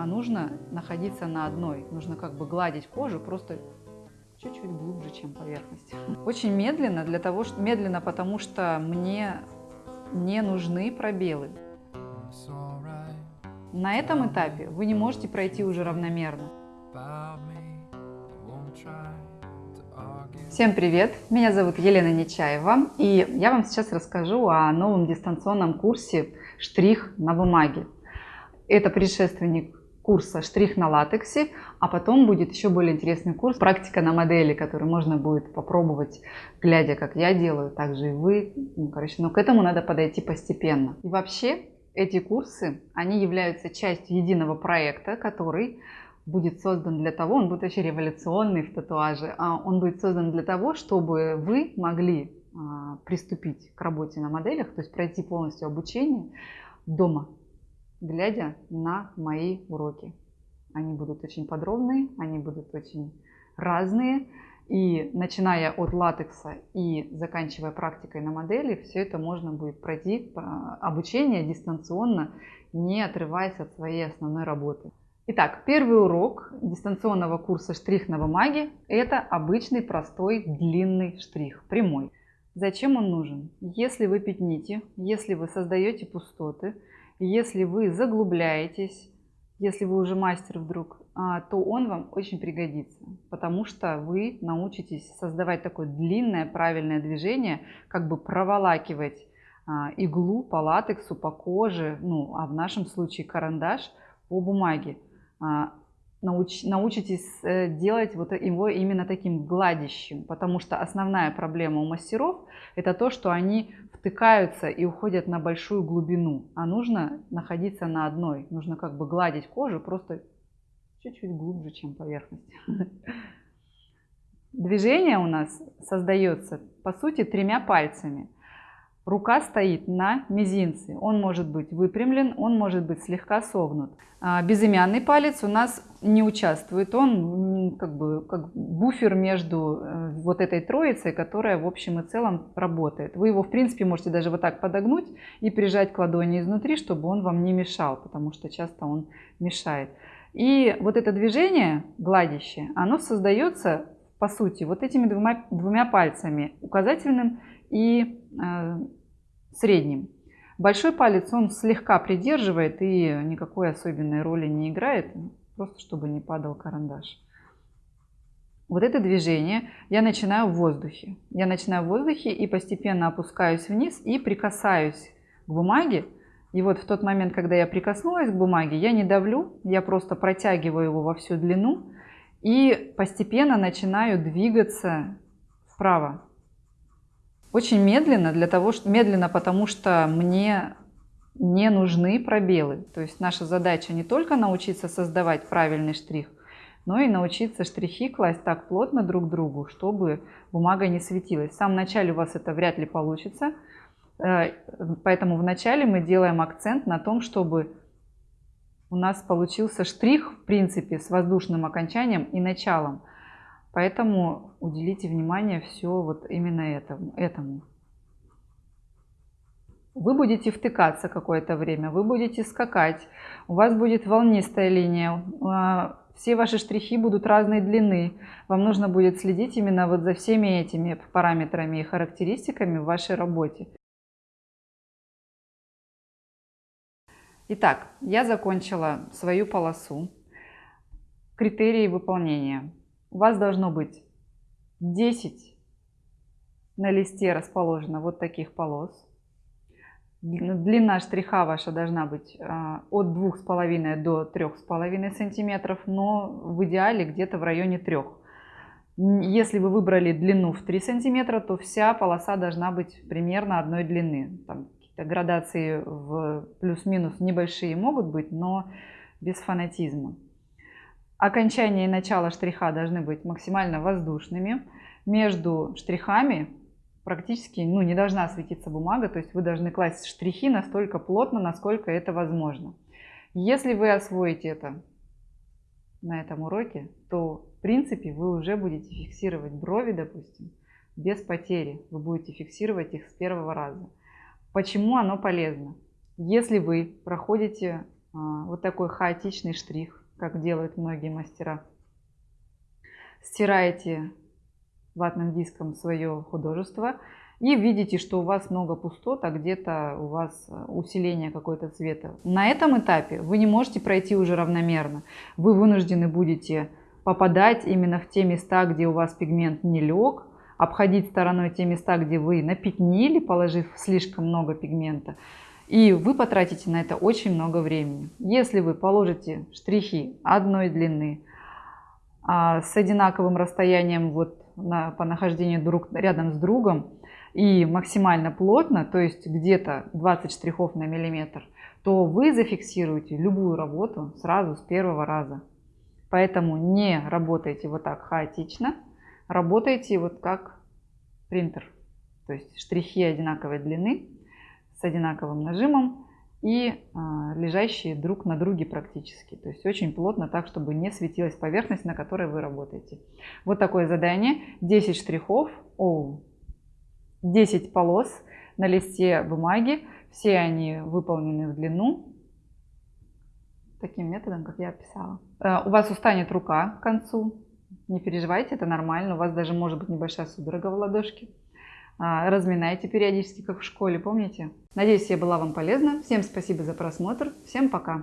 а нужно находиться на одной. Нужно как бы гладить кожу просто чуть-чуть глубже, чем поверхность. Очень медленно, для того, что, медленно, потому что мне не нужны пробелы. На этом этапе вы не можете пройти уже равномерно. Всем привет! Меня зовут Елена Нечаева, и я вам сейчас расскажу о новом дистанционном курсе «Штрих на бумаге». Это предшественник курса «Штрих на латексе», а потом будет еще более интересный курс «Практика на модели», который можно будет попробовать, глядя, как я делаю, также и вы. Ну, короче, но к этому надо подойти постепенно. И вообще, эти курсы, они являются частью единого проекта, который будет создан для того, он будет очень революционный в татуаже, а он будет создан для того, чтобы вы могли а, приступить к работе на моделях, то есть пройти полностью обучение дома, глядя на мои уроки. Они будут очень подробные, они будут очень разные. И начиная от латекса и заканчивая практикой на модели, все это можно будет пройти обучение дистанционно, не отрываясь от своей основной работы. Итак, первый урок дистанционного курса «Штрих на бумаге» – это обычный простой длинный штрих, прямой. Зачем он нужен? Если вы пятните, если вы создаете пустоты, если вы заглубляетесь, если вы уже мастер вдруг, а, то он вам очень пригодится, потому что вы научитесь создавать такое длинное правильное движение, как бы проволакивать а, иглу по латексу, по коже, ну, а в нашем случае карандаш по бумаге. Науч, научитесь э, делать вот его именно таким гладящим, потому что основная проблема у мастеров это то, что они втыкаются и уходят на большую глубину, а нужно находиться на одной, нужно как бы гладить кожу просто чуть-чуть глубже, чем поверхность. Движение у нас создается по сути тремя пальцами – Рука стоит на мизинце. Он может быть выпрямлен, он может быть слегка согнут. А безымянный палец у нас не участвует. Он как бы как буфер между э, вот этой троицей, которая в общем и целом работает. Вы его в принципе можете даже вот так подогнуть и прижать к ладони изнутри, чтобы он вам не мешал, потому что часто он мешает. И вот это движение гладящее, оно создается по сути вот этими двумя, двумя пальцами, указательным и э, средним. Большой палец он слегка придерживает и никакой особенной роли не играет, просто чтобы не падал карандаш. Вот это движение я начинаю в воздухе. Я начинаю в воздухе и постепенно опускаюсь вниз и прикасаюсь к бумаге. И вот в тот момент, когда я прикоснулась к бумаге, я не давлю, я просто протягиваю его во всю длину и постепенно начинаю двигаться вправо. Очень медленно, для того, что, медленно, потому что мне не нужны пробелы. То есть наша задача не только научиться создавать правильный штрих, но и научиться штрихи класть так плотно друг к другу, чтобы бумага не светилась. В самом начале у вас это вряд ли получится, э, поэтому вначале мы делаем акцент на том, чтобы у нас получился штрих, в принципе, с воздушным окончанием и началом. Поэтому уделите внимание все вот именно этому. этому. Вы будете втыкаться какое-то время, вы будете скакать, у вас будет волнистая линия, а, все ваши штрихи будут разной длины. Вам нужно будет следить именно вот за всеми этими параметрами и характеристиками в вашей работе. Итак, я закончила свою полосу. Критерии выполнения у вас должно быть 10 на листе расположено вот таких полос. Длина штриха ваша должна быть а, от 2,5 до 3,5 сантиметров, но в идеале где-то в районе 3. Если вы выбрали длину в 3 сантиметра, то вся полоса должна быть примерно одной длины. Там какие-то градации в плюс-минус небольшие могут быть, но без фанатизма. Окончание и начало штриха должны быть максимально воздушными. Между штрихами практически ну, не должна светиться бумага, то есть вы должны класть штрихи настолько плотно, насколько это возможно. Если вы освоите это на этом уроке, то в принципе вы уже будете фиксировать брови, допустим, без потери. Вы будете фиксировать их с первого раза. Почему оно полезно? Если вы проходите а, вот такой хаотичный штрих, как делают многие мастера. Стираете ватным диском свое художество и видите, что у вас много пустот, а где-то у вас усиление какой-то цвета. На этом этапе вы не можете пройти уже равномерно. Вы вынуждены будете попадать именно в те места, где у вас пигмент не лег, обходить стороной те места, где вы напятнили, положив слишком много пигмента. И вы потратите на это очень много времени. Если вы положите штрихи одной длины, а, с одинаковым расстоянием вот на, по нахождению друг рядом с другом и максимально плотно, то есть где-то 20 штрихов на миллиметр, то вы зафиксируете любую работу сразу с первого раза. Поэтому не работайте вот так хаотично, работайте вот как принтер. То есть штрихи одинаковой длины с одинаковым нажимом и э, лежащие друг на друге практически. То есть очень плотно, так, чтобы не светилась поверхность, на которой вы работаете. Вот такое задание. 10 штрихов, о, 10 полос на листе бумаги. Все они выполнены в длину. Таким методом, как я описала. Э, у вас устанет рука к концу. Не переживайте, это нормально. У вас даже может быть небольшая судорога в ладошке. А, разминайте периодически, как в школе, помните? Надеюсь, я была вам полезна. Всем спасибо за просмотр. Всем пока!